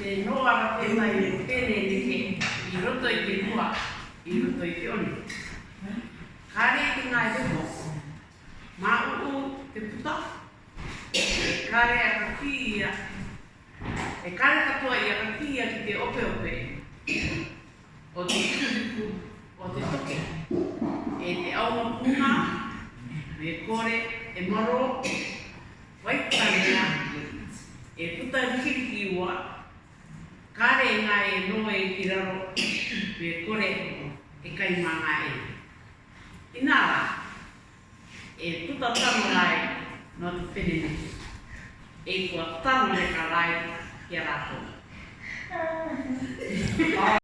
He noa ra te mai e tēnei neke i roto i te mua, i roto i te oni. Kare i ngā heko, mā ū te puta, e kare a ka kī ia, e kare katoa ia ka kī ia ki te opeope. o te kupukupu o te toke, e te ao mapūmā, me kore e maro Waipurangia e puta rikiriki ua, kare ngā e noi ki raro me kore e kai mā ngā e. Inā rā, e puta tano rae nō te whenenuku, e kua tano reka rae ki a rātou.